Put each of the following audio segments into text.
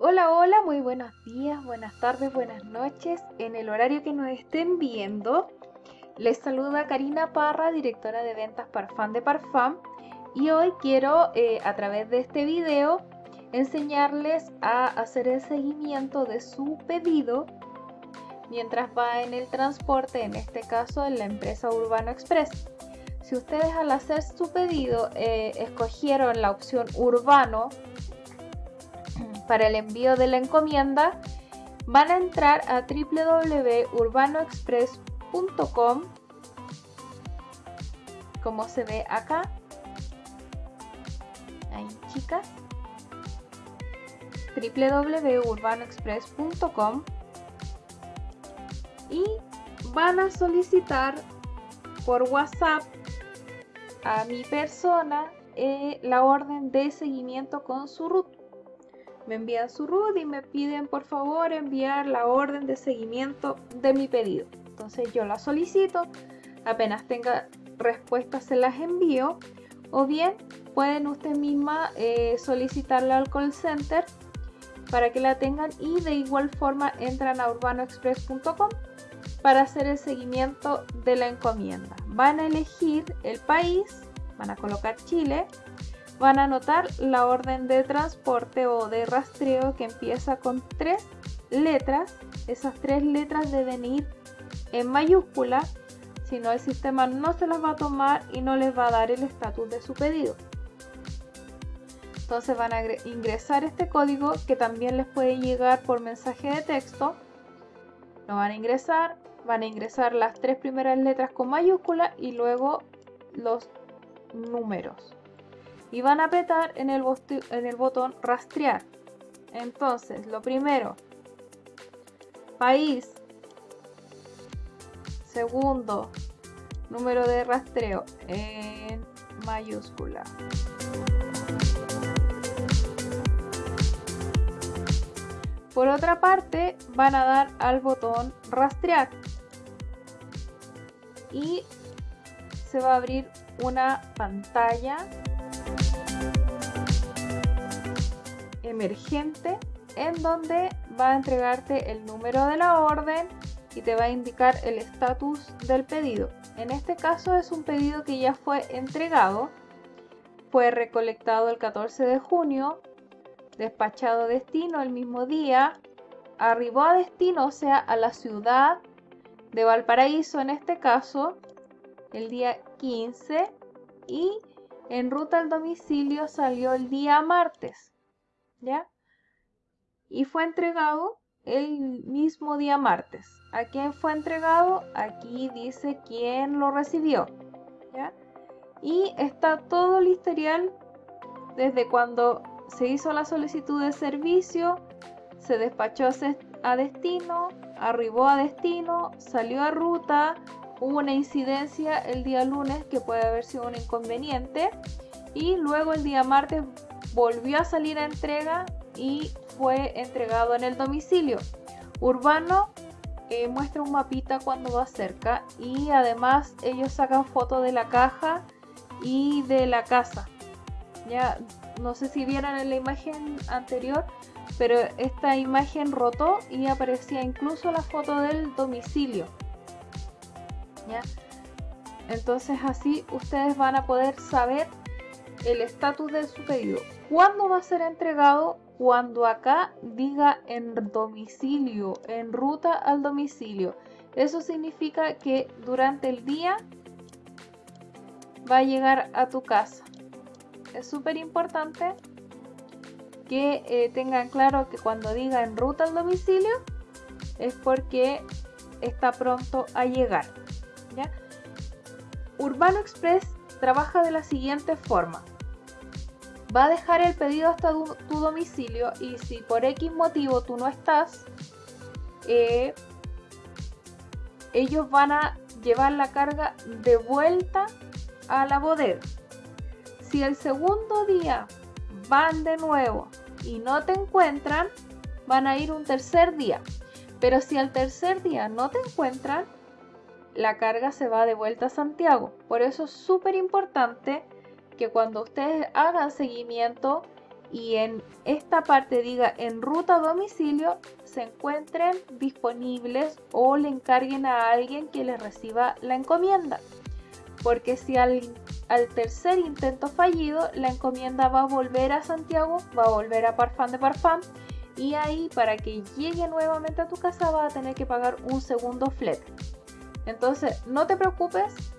Hola, hola, muy buenos días, buenas tardes, buenas noches. En el horario que nos estén viendo, les saluda Karina Parra, directora de ventas Parfum de Parfum. Y hoy quiero, eh, a través de este video, enseñarles a hacer el seguimiento de su pedido mientras va en el transporte, en este caso en la empresa Urbano Express. Si ustedes al hacer su pedido eh, escogieron la opción Urbano, para el envío de la encomienda, van a entrar a www.urbanoexpress.com como se ve acá. Ahí, chicas. www.urbanoexpress.com y van a solicitar por WhatsApp a mi persona eh, la orden de seguimiento con su root me envían su RUT y me piden por favor enviar la orden de seguimiento de mi pedido. Entonces yo la solicito, apenas tenga respuestas se las envío o bien pueden usted misma eh, solicitarla al call center para que la tengan y de igual forma entran a urbanoexpress.com para hacer el seguimiento de la encomienda. Van a elegir el país, van a colocar Chile, van a anotar la orden de transporte o de rastreo que empieza con tres letras. Esas tres letras deben ir en mayúscula, si no el sistema no se las va a tomar y no les va a dar el estatus de su pedido. Entonces van a ingresar este código que también les puede llegar por mensaje de texto. Lo van a ingresar, van a ingresar las tres primeras letras con mayúscula y luego los números y van a apretar en el, en el botón rastrear. Entonces, lo primero, país. Segundo, número de rastreo en mayúscula. Por otra parte, van a dar al botón rastrear y se va a abrir una pantalla emergente en donde va a entregarte el número de la orden y te va a indicar el estatus del pedido. En este caso es un pedido que ya fue entregado, fue recolectado el 14 de junio, despachado a destino el mismo día, arribó a destino, o sea, a la ciudad de Valparaíso en este caso, el día 15 y en ruta al domicilio salió el día martes. ¿Ya? Y fue entregado el mismo día martes. ¿A quién fue entregado? Aquí dice quién lo recibió, ¿ya? Y está todo el historial desde cuando se hizo la solicitud de servicio, se despachó a destino, arribó a destino, salió a ruta, hubo una incidencia el día lunes que puede haber sido un inconveniente y luego el día martes volvió a salir a entrega y fue entregado en el domicilio. Urbano eh, muestra un mapita cuando va cerca y además ellos sacan foto de la caja y de la casa. Ya no sé si vieron en la imagen anterior, pero esta imagen rotó y aparecía incluso la foto del domicilio. ¿Ya? Entonces así ustedes van a poder saber el estatus de su pedido. ¿Cuándo va a ser entregado? Cuando acá diga en domicilio, en ruta al domicilio. Eso significa que durante el día va a llegar a tu casa. Es súper importante que eh, tengan claro que cuando diga en ruta al domicilio es porque está pronto a llegar. Urbano Express trabaja de la siguiente forma. Va a dejar el pedido hasta tu, domicilio y si por X motivo tú no estás, eh, ellos van a llevar la carga de vuelta a la bodega. Si el segundo día van de nuevo y no te encuentran, van a ir un tercer día. Pero si al tercer día no te encuentran, la carga se va de vuelta a Santiago. Por eso es súper importante que cuando ustedes hagan seguimiento y en esta parte diga en ruta a domicilio se encuentren disponibles o le encarguen a alguien que les reciba la encomienda. Porque si al, al tercer intento fallido la encomienda va a volver a Santiago, va a volver a Parfán de Parfán y ahí para que llegue nuevamente a tu casa va a tener que pagar un segundo flete. Entonces no te preocupes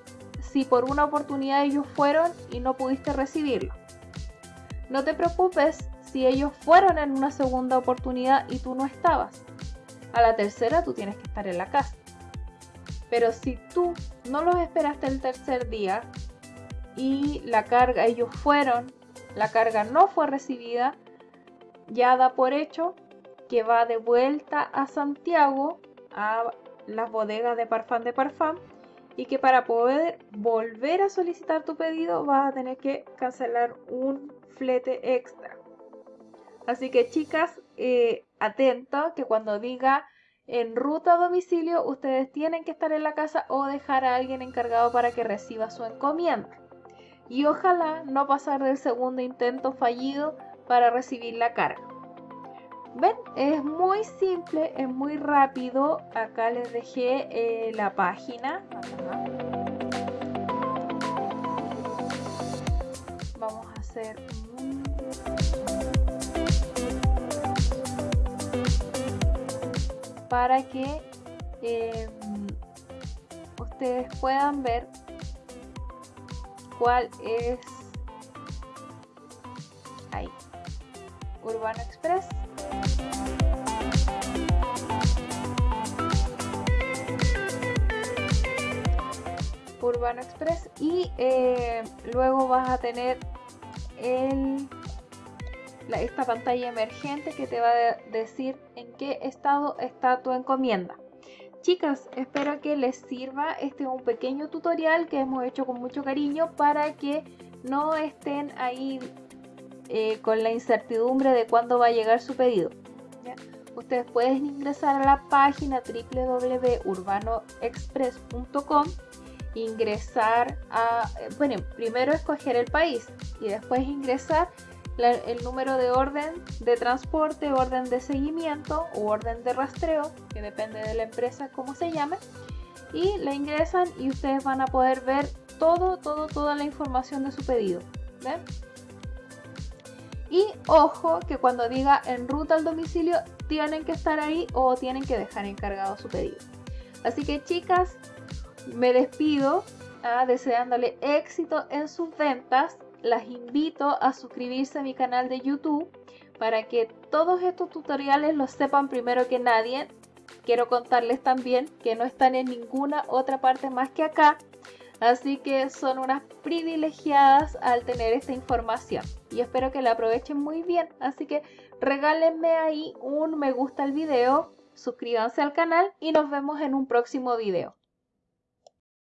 si por una oportunidad ellos fueron y no pudiste recibirlo. No te preocupes si ellos fueron en una segunda oportunidad y tú no estabas. A la tercera tú tienes que estar en la casa. Pero si tú no los esperaste el tercer día y la carga, ellos fueron, la carga no fue recibida, ya da por hecho que va de vuelta a Santiago, a las bodegas de Parfán de Parfán, y que para poder volver a solicitar tu pedido vas a tener que cancelar un flete extra. Así que chicas, eh, atentos que cuando diga en ruta a domicilio, ustedes tienen que estar en la casa o dejar a alguien encargado para que reciba su encomienda. Y ojalá no pasar del segundo intento fallido para recibir la carga. ¿Ven? Es muy simple, es muy rápido. Acá les dejé eh, la página. Vamos a hacer para que em, ustedes puedan ver cuál es ahí Urbano Express Urbano Express y eh, luego vas a tener el, esta pantalla emergente que te va a decir en qué estado está tu encomienda. Chicas, espero que les sirva. Este es un pequeño tutorial que hemos hecho con mucho cariño para que no estén ahí eh, con la incertidumbre de cuándo va a llegar su pedido. Ustedes pueden ingresar a la página www.urbanoexpress.com ingresar a, bueno, primero escoger el país y después ingresar el número de orden de transporte, orden de seguimiento o orden de rastreo, que depende de la empresa como se llame, y la ingresan y ustedes van a poder ver todo, todo, toda la información de su pedido. ¿ven? Y ojo que cuando diga en ruta al domicilio tienen que estar ahí o tienen que dejar encargado su pedido. Así que chicas, me despido ah, deseándole éxito en sus ventas. Las invito a suscribirse a mi canal de YouTube para que todos estos tutoriales los sepan primero que nadie. Quiero contarles también que no están en ninguna otra parte más que acá Así que son unas privilegiadas al tener esta información y espero que la aprovechen muy bien. Así que regálenme ahí un me gusta al video, suscríbanse al canal y nos vemos en un próximo video.